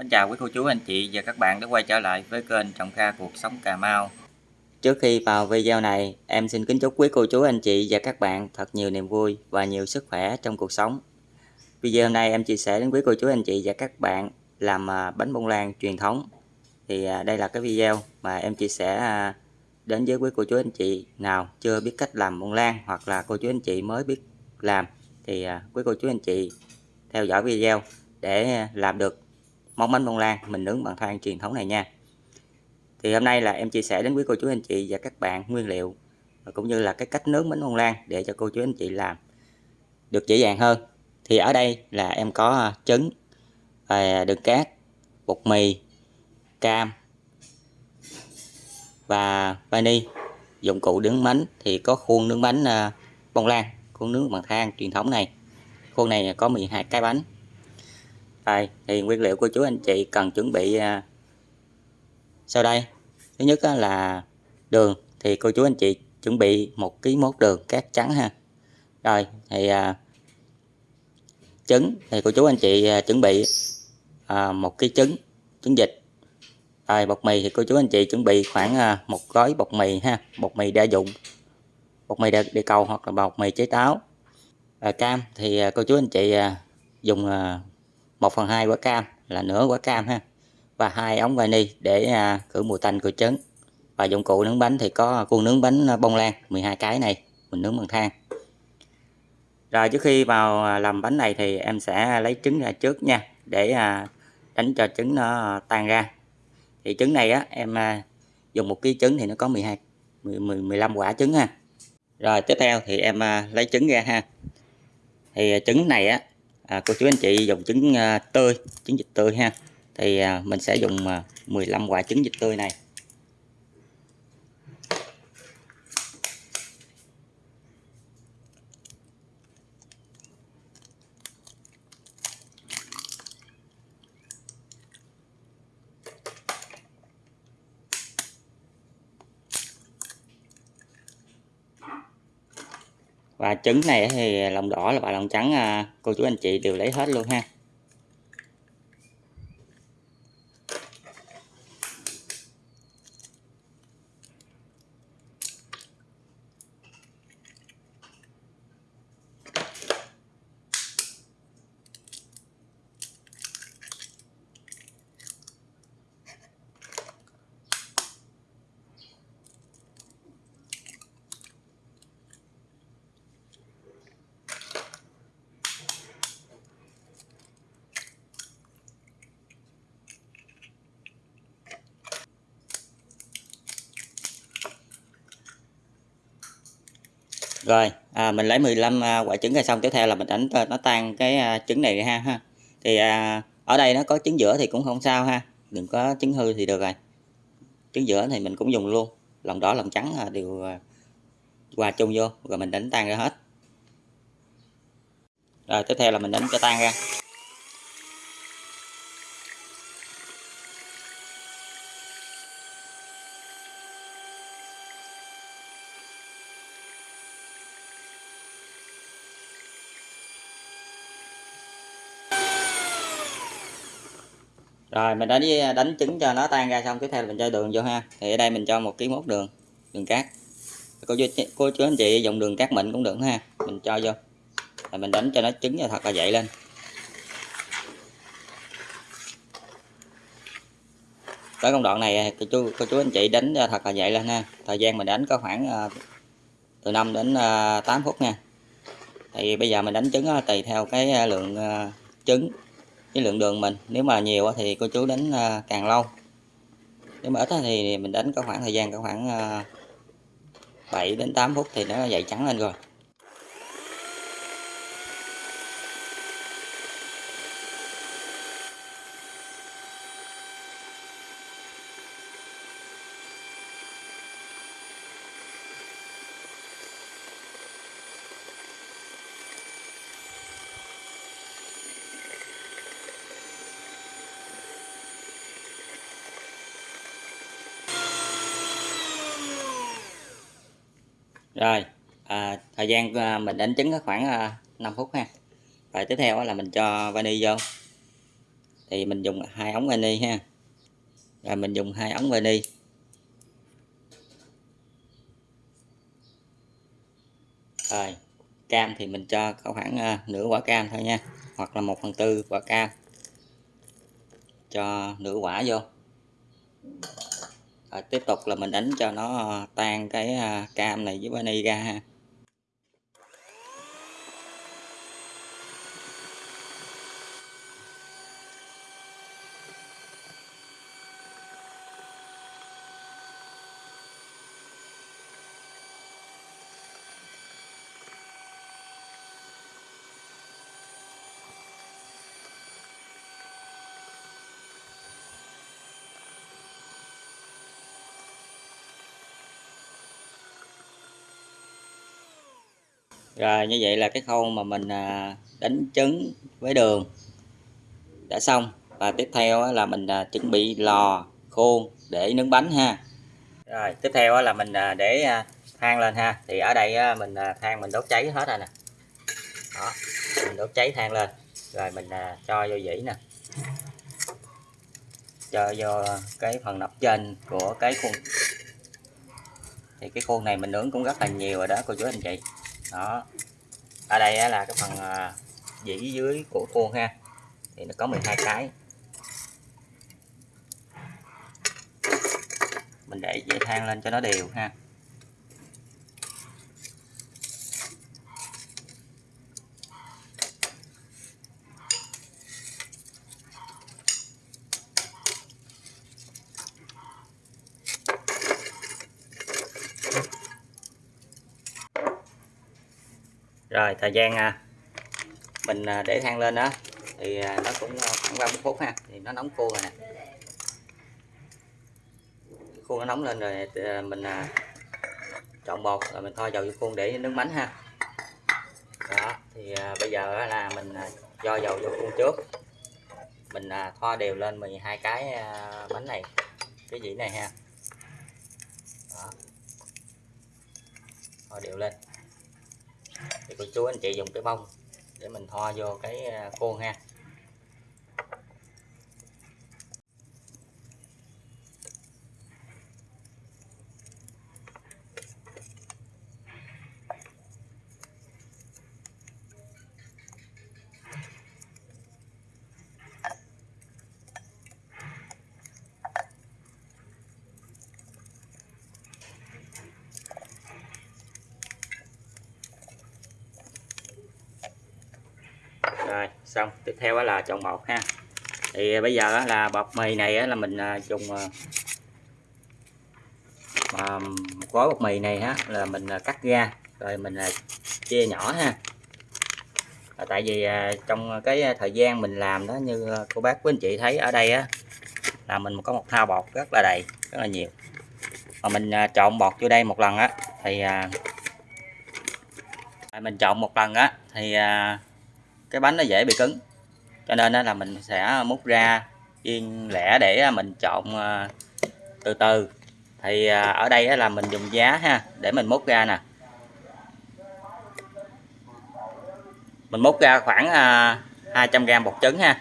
Mến chào quý cô chú, anh chị và các bạn đã quay trở lại với kênh Trọng Kha Cuộc Sống Cà Mau. Trước khi vào video này, em xin kính chúc quý cô chú, anh chị và các bạn thật nhiều niềm vui và nhiều sức khỏe trong cuộc sống. Video hôm nay em chia sẻ đến quý cô chú, anh chị và các bạn làm à, bánh bông lan truyền thống. Thì à, đây là cái video mà em chia sẻ à, đến với quý cô chú, anh chị nào chưa biết cách làm bông lan hoặc là cô chú, anh chị mới biết làm. Thì quý cô chú, anh chị theo dõi video để làm được món bánh bông lan mình nướng bằng than truyền thống này nha. Thì hôm nay là em chia sẻ đến quý cô chú anh chị và các bạn nguyên liệu cũng như là cái cách nướng bánh bông lan để cho cô chú anh chị làm được dễ dàng hơn. Thì ở đây là em có à, trứng à, đường cát, bột mì, cam và vani. Dụng cụ nướng bánh thì có khuôn nướng bánh à, bông lan, khuôn nướng bằng than truyền thống này. Khuôn này có 12 cái bánh đây thì nguyên liệu của chú anh chị cần chuẩn bị à, sau đây. Thứ nhất là đường thì cô chú anh chị chuẩn bị một ký mốt đường cát trắng ha. Rồi thì à, trứng thì cô chú anh chị à, chuẩn bị một ký trứng trứng vịt. Rồi bột mì thì cô chú anh chị chuẩn bị khoảng một gói bột mì ha bột mì đa dụng bột mì đi cầu hoặc là bột mì chế táo. À, cam thì cô chú anh chị dùng 1 phần 2 quả cam là nửa quả cam ha. Và hai ống vani để à, khử mùi tanh của trứng. Và dụng cụ nướng bánh thì có khuôn nướng bánh à, bông lan 12 cái này mình nướng bằng than. Rồi trước khi vào à, làm bánh này thì em sẽ lấy trứng ra trước nha để à, đánh cho trứng nó tan ra. Thì trứng này á em à, dùng một ký trứng thì nó có 12 10, 15 quả trứng ha. Rồi tiếp theo thì em à, lấy trứng ra ha. Thì trứng này á à, cô chú anh chị dùng trứng à, tươi trứng vịt tươi ha. Thì à, mình sẽ dùng à, 15 quả trứng vịt tươi này. Và trứng này thì lòng đỏ là và lòng trắng à, cô chú anh chị đều lấy hết luôn ha. Rồi à, mình lấy 15 à, quả trứng ra xong tiếp theo là mình đánh nó tan cái à, trứng này ha ha. Thì à, ở đây nó có trứng giữa thì cũng không sao ha. Đừng có trứng hư thì được rồi. Trứng giữa thì mình cũng dùng luôn. Lòng đỏ lòng trắng à, đều à, hòa chung vô rồi mình đánh tan ra hết. Rồi tiếp theo là mình đánh cho tan ra. Rồi, mình đã à, đánh trứng cho nó tan ra xong, tiếp theo mình cho đường vô ha. Thì ở đây mình cho một ký mốt đường đường cát. Cô chú cô chú anh chị dùng đường cát mịn cũng được ha. Mình cho vô. Rồi mình đánh cho nó trứng cho thật là dậy lên. Tới công đoạn này à, cô chú cô chú anh chị đánh cho thật là dậy lên ha. Thời gian mình đánh có khoảng à, từ 5 đến 8 phút nha. Thì bây giờ mình đánh trứng tùy theo cái lượng trứng cái lượng đường mình, nếu mà nhiều thì cô chú đánh à, càng lâu. Nếu mà ít thì mình đánh có khoảng thời gian, có khoảng à, 7 đến 8 phút thì nó dậy trắng lên rồi. Rồi à, thời gian à, mình đánh trứng khoảng à, 5 phút ha. Và tiếp theo là mình cho vani vô. Thì mình dùng hai ống vani ha. Rồi mình dùng hai ống vani. Rồi cam thì mình cho khoảng à, nửa quả cam thôi nha hoặc là một phần tư quả cam. Cho nửa quả vô rồi tiếp tục là mình đánh cho nó ờ, tan cái ờ, cam này với vani ra ha. Rồi, như vậy là cái khâu mà mình à, đánh trứng với đường đã xong. Và tiếp theo là mình à, chuẩn bị lò, khuôn để nướng bánh ha. Rồi, tiếp theo là mình à, để than lên ha. Thì ở đây mình than mình đốt cháy hết rồi nè. Đó, mình đốt cháy than lên. Rồi mình cho vô dĩ nè. Cho vô cái phần nắp trên của cái khuôn. Thì cái khuôn này mình nướng cũng rất là nhiều rồi đó, cô chú anh chị đó. Ở đây là cái phần à, dĩ dưới của khuôn ha. Thì nó có 12 cái. Mình để dây than lên cho nó đều ha. Rồi thời gian à, mình à, để than lên đó thì à, nó cũng à, khoảng 30 phút ha thì nó nóng khô rồi nè. Khuôn nó nóng lên rồi mình trộn bột rồi mình thoa dầu vô khuôn để nướng bánh ha. Đó thì bây giờ là mình cho dầu vô khuôn trước. Mình thoa đều lên 12 cái bánh này cái dĩ này ha. Đó. thoa đều lên thì cô chú anh chị dùng cái bông để mình thoa vô cái à, khuôn ha. Rồi, xong. Tiếp theo là chọn bột ha. Thì à, bây giờ là bột mì này là mình à, dùng à, gói bột mì này ha là mình cắt ra, rồi mình chia nhỏ ha. Tại vì trong cái thời gian mình làm đó, như cô bác, quý anh chị thấy ở đây á, là mình có một thao bột rất là đầy, rất là nhiều. Mà mình trộn bột vô đây một lần á, thì mình trộn một lần á, thì cái bánh nó dễ bị cứng. Cho nên là mình sẽ múc ra yên lẻ để mình trộn ờ, từ từ. Thì ờ, ở đây là mình dùng giá ha để mình múc ra nè. Mình múc ra khoảng ờ, 200g bột trứng ha.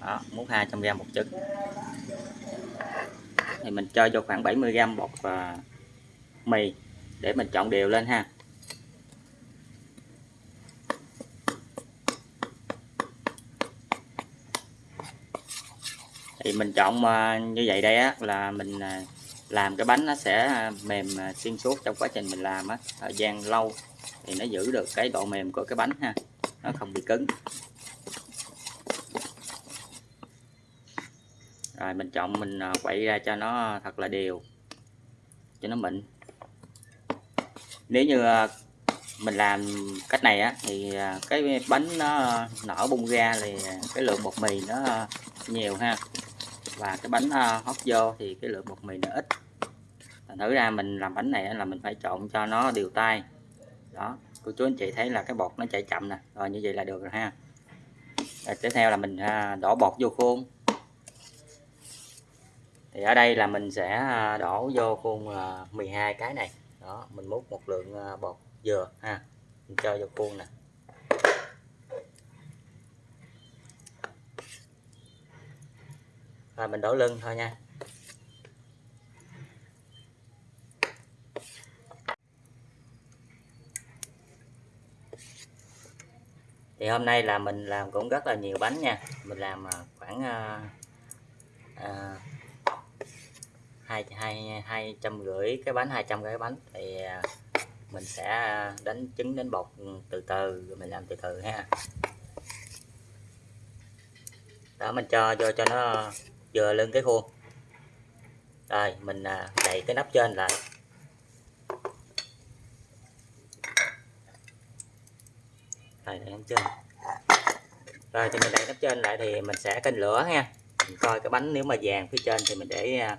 Đó, múc 200g bột trứng. Thì mình cho vô khoảng 70g bột mì để mình trộn đều lên ha. Thì mình chọn ờ, như vậy đây á, là mình ờ, làm cái bánh nó sẽ ờ, mềm xuyên suốt trong quá trình mình làm á, thời gian lâu thì nó giữ được cái độ mềm của cái bánh ha, nó không bị cứng. Rồi mình chọn mình quậy ra cho nó thật là đều, cho nó mịn. Nếu như mình làm cách này á, thì cái bánh nó nở bung ra thì cái lượng bột mì nó nhiều ha và cái bánh ờ, hót vô thì cái lượng bột mì nó ít. Thử ra mình làm bánh này là mình phải trộn cho nó đều tay. Đó, cô chú anh chị thấy là cái bột nó chảy chậm nè. Rồi như vậy là được rồi ha. Rồi tiếp theo là mình à, đổ bột vô khuôn. Thì ở đây là mình sẽ à, đổ vô khuôn à, 12 cái này. Đó, mình múc một lượng bột dừa ha. Mình cho vô khuôn nè. Rồi, mình đổ lưng thôi nha. Thì hôm nay là mình làm cũng rất là nhiều bánh nha. Mình làm à, khoảng à, à, hai hai hai trăm rưỡi cái bánh 200 cái bánh. Thì mình sẽ đánh trứng đánh bột từ từ, rồi mình làm từ từ ha. Đó, mình cho vô cho nó vừa lên cái khuôn. Rồi, mình à, đậy cái nắp trên lại. Rồi, đậy nắp trên. Rồi thì mình đậy nắp trên lại thì mình sẽ canh lửa nha. Mình coi cái bánh nếu mà vàng phía trên thì mình để à,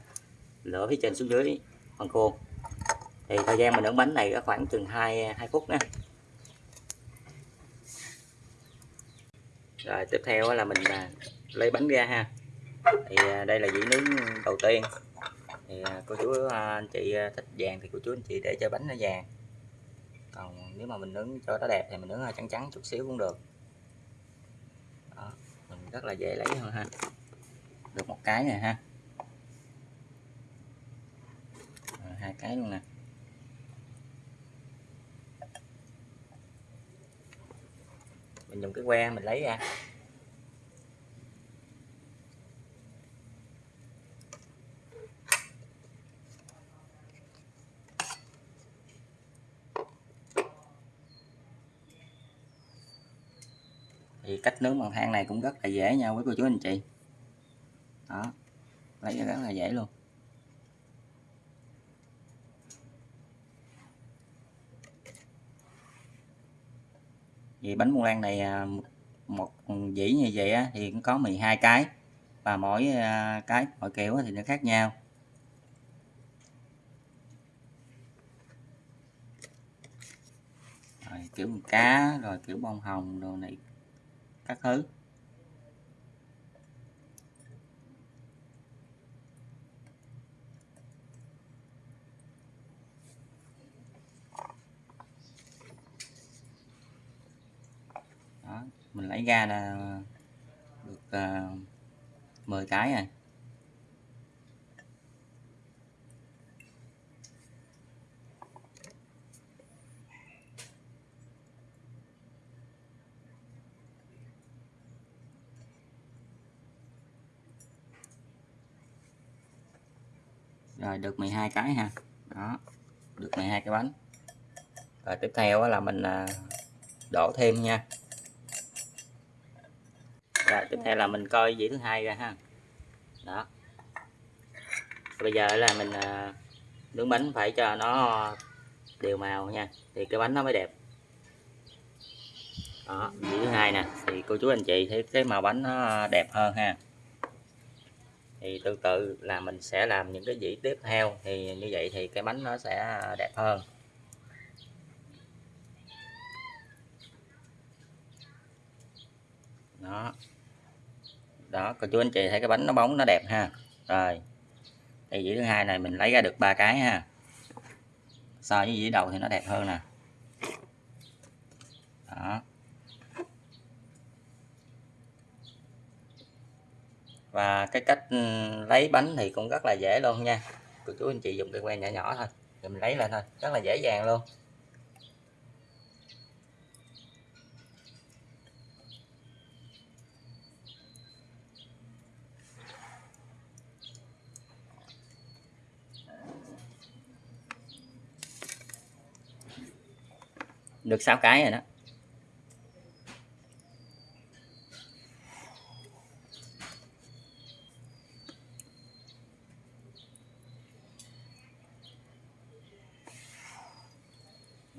lửa phía trên xuống dưới phần khuôn. Thì thời gian mình nướng bánh này có khoảng chừng 2 2 à, phút nha rồi, tiếp theo là mình lấy bánh ra ha thì à, đây là dĩ nướng đầu tiên. Thì à, cô chú à, anh chị thích vàng thì cô chú anh chị để cho bánh nó vàng. Còn nếu mà mình nướng cho nó đẹp thì mình nướng trắng trắng chút xíu cũng được. Đó, mình rất là dễ lấy thôi ha. Được một cái này ha. Rồi, hai cái luôn nè. Mình dùng cái que mình lấy ra. Cách nướng bằng than này cũng rất là dễ nha quý cô chú anh chị. Đó lấy rất là dễ luôn. Vì bánh bông lan này à, một dĩ như vậy á, thì cũng có 12 cái và mỗi à, cái mỗi kiểu thì nó khác nhau. Rồi, kiểu cá rồi kiểu bông hồng đồ này các thứ. Đó mình lấy ra là được ờ, uh, 10 cái rồi. Rồi, được 12 cái ha. Đó, được 12 cái bánh. Rồi, tiếp theo là mình à, đổ thêm nha. Rồi, tiếp theo là mình coi dĩ thứ hai ra ha. Đó. Bây giờ là mình à, nướng bánh phải cho nó đều màu nha, thì cái bánh nó mới đẹp. Đó dĩ thứ hai nè, thì cô chú anh chị thấy cái màu bánh nó đẹp hơn ha thì tương tự là mình sẽ làm những cái dĩ tiếp theo. Thì như vậy thì cái bánh nó sẽ đẹp hơn. Đó. Đó, cô chú anh chị thấy cái bánh nó bóng, nó đẹp ha. Rồi. Thì dĩ thứ hai này mình lấy ra được ba cái ha. So với dĩ đầu thì nó đẹp hơn nè. Đó. Và cái cách ừ, lấy bánh thì cũng rất là dễ luôn nha. Cô chú anh chị dùng cái que nhỏ nhỏ thôi rồi mình lấy lên thôi, rất là dễ dàng luôn. Được sáu cái rồi đó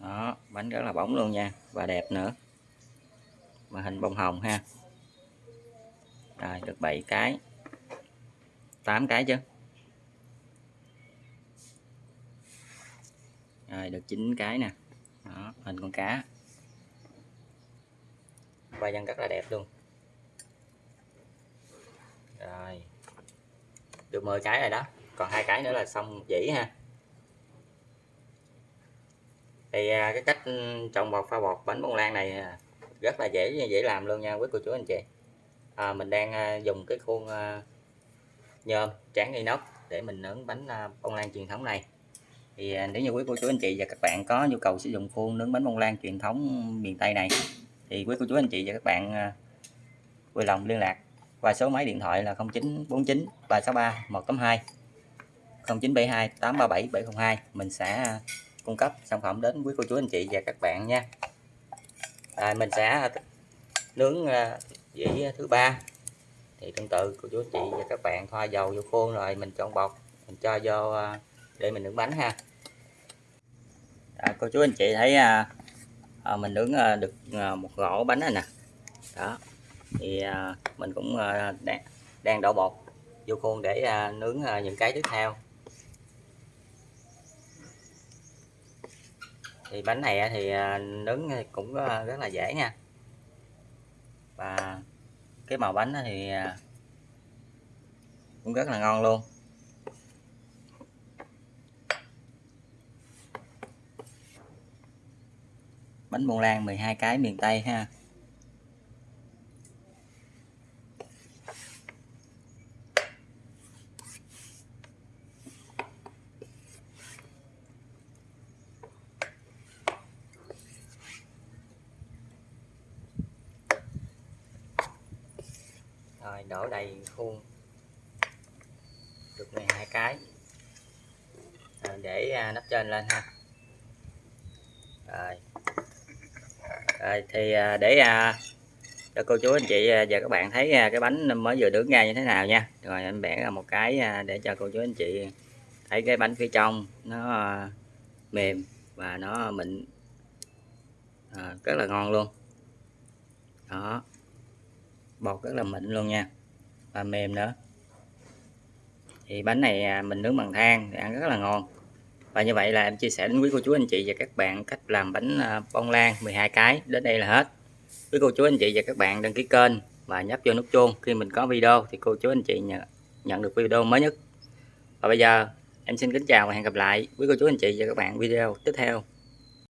đó bánh rất là bóng luôn nha và đẹp nữa. Mà hình bông hồng ha. Rồi được 7 cái. 8 cái chứ rồi được 9 cái nè. Đó, hình con cá. Và dân rất là đẹp luôn. Rồi được 10 cái rồi đó. Còn hai cái nữa là xong dĩ ha thì à, cái cách ừ, trồng bột pha bột bánh bông lan này à, rất là dễ dễ làm luôn nha quý cô chú anh chị. À, mình đang à, dùng cái khuôn nhôm tráng inox để mình nướng bánh bông lan truyền thống này. Thì nếu như quý cô chú anh chị và các bạn có nhu cầu sử dụng khuôn nướng bánh bông lan truyền thống miền Tây này thì quý cô chú anh chị và các bạn vui lòng liên lạc qua số máy điện thoại là 0949 363 182 0972 837 702 mình sẽ cung cấp sản phẩm đến quý cô chú anh chị và các bạn nha. À, mình sẽ à, nướng à, dĩ thứ ba. Thì tương tự cô chú anh chị và các bạn thoa dầu vô khuôn rồi mình chọn bọc mình cho vô à, để mình nướng bánh ha. À, cô chú anh chị thấy à, à, mình nướng à, được à, một gỗ bánh này nè. Đó. Thì à, mình cũng à, đang, đang đổ bột vô khuôn để à, nướng à, những cái tiếp theo. Thì bánh này thì à, nướng cũng à, rất là dễ nha. Và cái màu bánh thì à, cũng rất là ngon luôn. Bánh bông lan 12 cái miền Tây ha. Rồi đổ đầy khuôn. Được 12 cái. Rồi để à, nắp trên lên ha. Rồi. Rồi thì à, để à, cho cô chú anh chị và các bạn thấy cái bánh mới vừa nướng ra như thế nào nha. Rồi em bẻ ra một cái để cho cô chú anh chị thấy cái bánh phía trong nó mềm và nó mịn. À, rất là ngon luôn. Đó bột rất là mịn luôn nha. Và mềm nữa. Thì bánh này à, mình nướng bằng than thì ăn rất là ngon. Và như vậy là em chia sẻ đến quý cô chú anh chị và các bạn cách làm bánh à, bông lan 12 cái đến đây là hết. Quý cô chú anh chị và các bạn đăng ký kênh và nhấp vô nút chuông. Khi mình có video thì cô chú anh chị nhận, nhận được video mới nhất. Và bây giờ em xin kính chào và hẹn gặp lại quý cô chú anh chị và các bạn video tiếp theo.